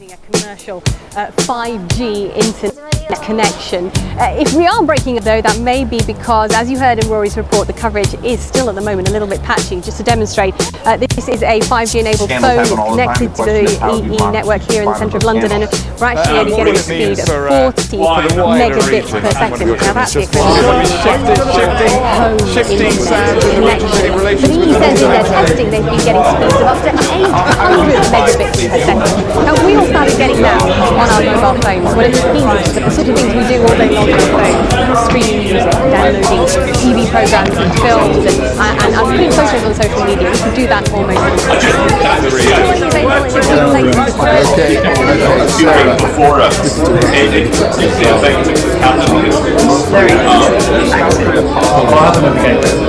using a commercial uh, 5G internet connection. Uh, if we are breaking it though, that may be because, as you heard in Rory's report, the coverage is still at the moment a little bit patchy. Just to demonstrate, uh, this is a 5G enabled phone connected to the EE network here in the centre of London and we're actually only getting a speed of 40 megabits per second. Now that's the equivalent of shifting connection. But EE says in their testing they've been getting speeds megabits per second. Now we all started getting that on our mobile phones. What it means is that the sort of things we do all day long on our phones, streaming music, downloading TV programs and films and, and, and putting photos on social media, we can do that almost Okay, okay, before us. And it, the effect of counting is Very um, I'll have them at the gate.